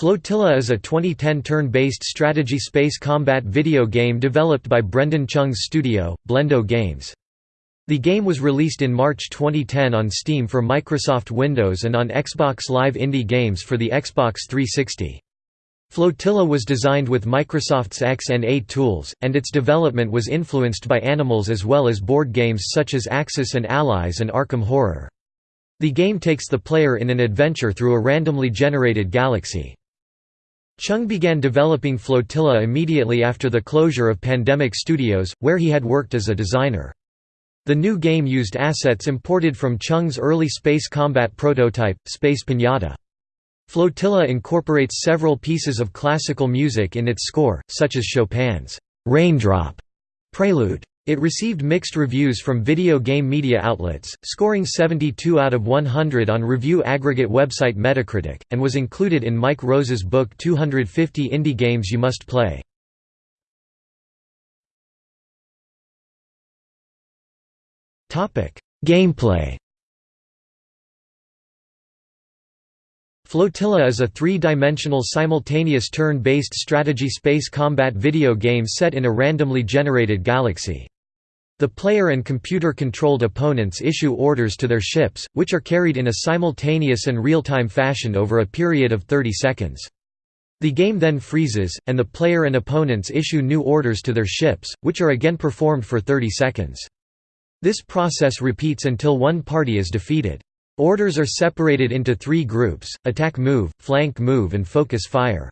Flotilla is a 2010 turn-based strategy space combat video game developed by Brendan Chung's studio, Blendo Games. The game was released in March 2010 on Steam for Microsoft Windows and on Xbox Live Indie Games for the Xbox 360. Flotilla was designed with Microsoft's XNA tools, and its development was influenced by Animals as well as board games such as Axis and Allies and Arkham Horror. The game takes the player in an adventure through a randomly generated galaxy. Chung began developing Flotilla immediately after the closure of Pandemic Studios, where he had worked as a designer. The new game used assets imported from Chung's early space combat prototype, Space Pinata. Flotilla incorporates several pieces of classical music in its score, such as Chopin's «Raindrop» prelude. It received mixed reviews from video game media outlets, scoring 72 out of 100 on review aggregate website Metacritic, and was included in Mike Rose's book 250 Indie Games You Must Play. Gameplay Flotilla is a three-dimensional simultaneous turn-based strategy space combat video game set in a randomly generated galaxy. The player and computer-controlled opponents issue orders to their ships, which are carried in a simultaneous and real-time fashion over a period of 30 seconds. The game then freezes, and the player and opponents issue new orders to their ships, which are again performed for 30 seconds. This process repeats until one party is defeated. Orders are separated into three groups, attack move, flank move and focus fire.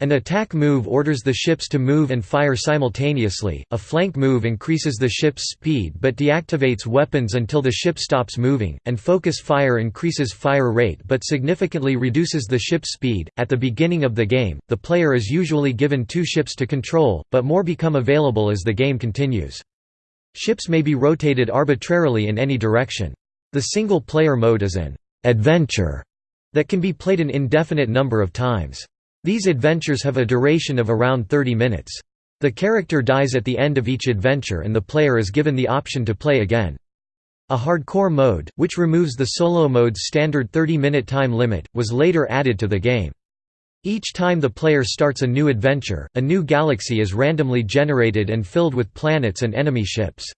An attack move orders the ships to move and fire simultaneously, a flank move increases the ship's speed but deactivates weapons until the ship stops moving, and focus fire increases fire rate but significantly reduces the ship's speed. At the beginning of the game, the player is usually given two ships to control, but more become available as the game continues. Ships may be rotated arbitrarily in any direction. The single-player mode is an «adventure» that can be played an indefinite number of times. These adventures have a duration of around 30 minutes. The character dies at the end of each adventure and the player is given the option to play again. A hardcore mode, which removes the solo mode's standard 30-minute time limit, was later added to the game. Each time the player starts a new adventure, a new galaxy is randomly generated and filled with planets and enemy ships.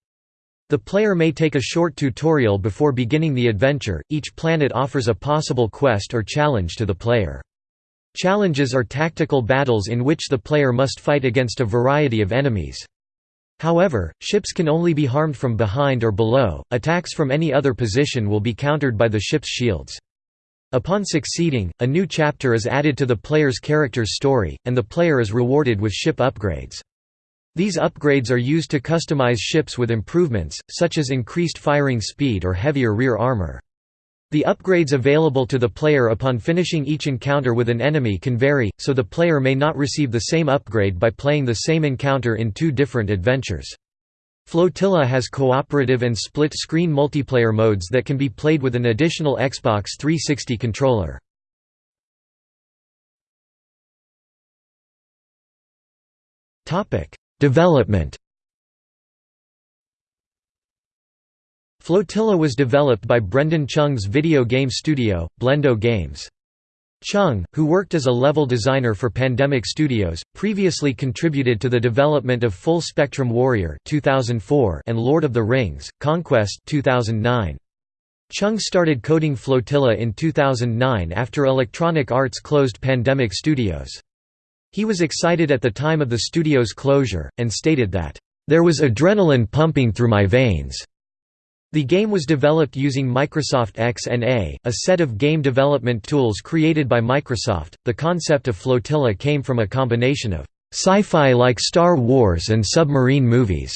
The player may take a short tutorial before beginning the adventure, each planet offers a possible quest or challenge to the player. Challenges are tactical battles in which the player must fight against a variety of enemies. However, ships can only be harmed from behind or below, attacks from any other position will be countered by the ship's shields. Upon succeeding, a new chapter is added to the player's character's story, and the player is rewarded with ship upgrades. These upgrades are used to customize ships with improvements, such as increased firing speed or heavier rear armor. The upgrades available to the player upon finishing each encounter with an enemy can vary, so the player may not receive the same upgrade by playing the same encounter in two different adventures. Flotilla has cooperative and split-screen multiplayer modes that can be played with an additional Xbox 360 controller. Development Flotilla was developed by Brendan Chung's video game studio, Blendo Games. Chung, who worked as a level designer for Pandemic Studios, previously contributed to the development of Full Spectrum Warrior 2004 and Lord of the Rings: Conquest 2009. Chung started coding Flotilla in 2009 after Electronic Arts closed Pandemic Studios. He was excited at the time of the studio's closure, and stated that, "...there was adrenaline pumping through my veins." The game was developed using Microsoft XNA, a set of game development tools created by Microsoft. The concept of Flotilla came from a combination of sci-fi like Star Wars and submarine movies.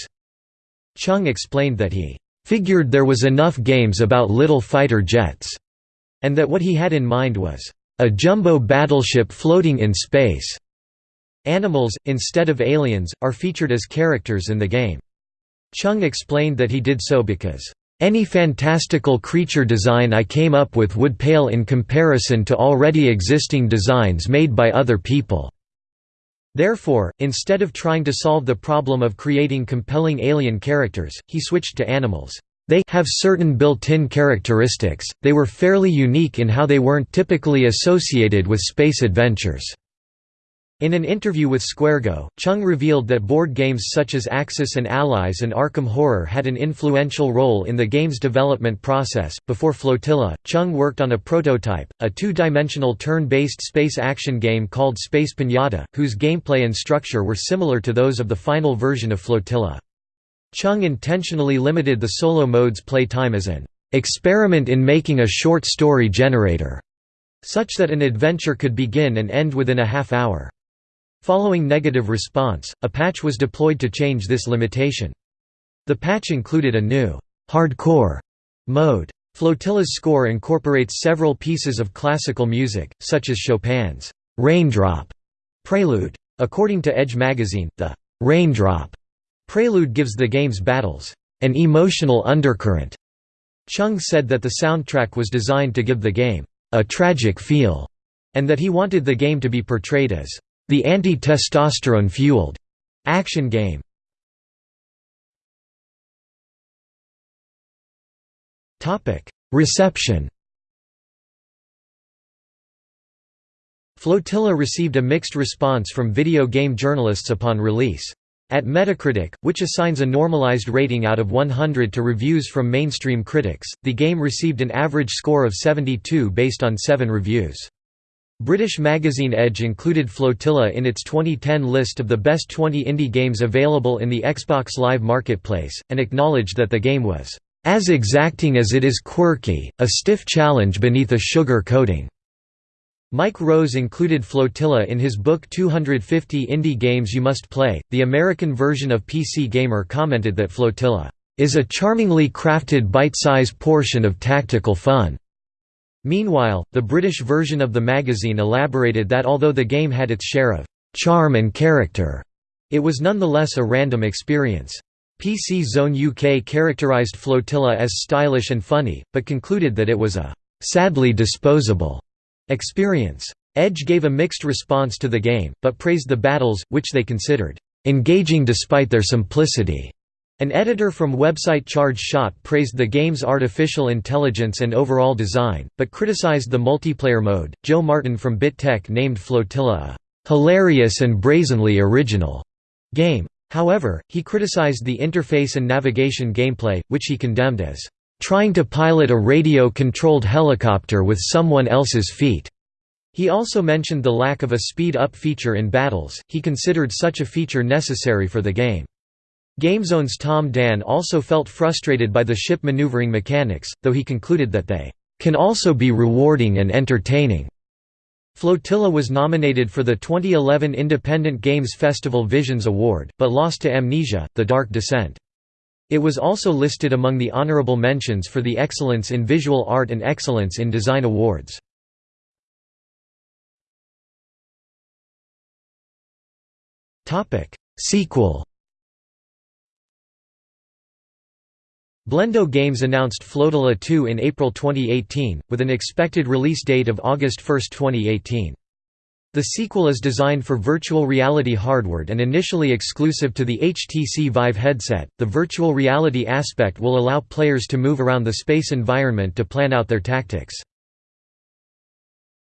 Chung explained that he figured there was enough games about little fighter jets, and that what he had in mind was a jumbo battleship floating in space. Animals, instead of aliens, are featured as characters in the game. Chung explained that he did so because, "...any fantastical creature design I came up with would pale in comparison to already existing designs made by other people." Therefore, instead of trying to solve the problem of creating compelling alien characters, he switched to animals. They have certain built-in characteristics, they were fairly unique in how they weren't typically associated with space adventures. In an interview with SquareGo, Chung revealed that board games such as Axis and Allies and Arkham Horror had an influential role in the game's development process. Before Flotilla, Chung worked on a prototype, a two dimensional turn based space action game called Space Pinata, whose gameplay and structure were similar to those of the final version of Flotilla. Chung intentionally limited the solo mode's play time as an experiment in making a short story generator, such that an adventure could begin and end within a half hour. Following negative response, a patch was deployed to change this limitation. The patch included a new hardcore mode. Flotilla's score incorporates several pieces of classical music, such as Chopin's Raindrop Prelude. According to Edge magazine, the Raindrop Prelude gives the game's battles an emotional undercurrent. Chung said that the soundtrack was designed to give the game a tragic feel, and that he wanted the game to be portrayed as the anti-testosterone-fueled action game. Reception Flotilla received a mixed response from video game journalists upon release. At Metacritic, which assigns a normalized rating out of 100 to reviews from mainstream critics, the game received an average score of 72 based on 7 reviews. British magazine Edge included Flotilla in its 2010 list of the best 20 indie games available in the Xbox Live Marketplace, and acknowledged that the game was, "...as exacting as it is quirky, a stiff challenge beneath a sugar coating." Mike Rose included Flotilla in his book 250 Indie Games You Must Play. The American version of PC Gamer commented that Flotilla is a charmingly crafted bite-size portion of tactical fun. Meanwhile, the British version of the magazine elaborated that although the game had its share of charm and character, it was nonetheless a random experience. PC Zone UK characterised Flotilla as stylish and funny, but concluded that it was a sadly disposable experience. Edge gave a mixed response to the game, but praised the battles, which they considered engaging despite their simplicity. An editor from website Charge Shot praised the game's artificial intelligence and overall design, but criticized the multiplayer mode. Joe Martin from BitTech named Flotilla a hilarious and brazenly original game. However, he criticized the interface and navigation gameplay, which he condemned as trying to pilot a radio-controlled helicopter with someone else's feet. He also mentioned the lack of a speed-up feature in battles, he considered such a feature necessary for the game. GameZone's Tom Dan also felt frustrated by the ship maneuvering mechanics, though he concluded that they can also be rewarding and entertaining. Flotilla was nominated for the 2011 Independent Games Festival Visions Award, but lost to Amnesia, The Dark Descent. It was also listed among the honorable mentions for the Excellence in Visual Art and Excellence in Design Awards. Sequel Blendo Games announced Flotilla 2 in April 2018, with an expected release date of August 1, 2018. The sequel is designed for virtual reality hardware and initially exclusive to the HTC Vive headset. The virtual reality aspect will allow players to move around the space environment to plan out their tactics.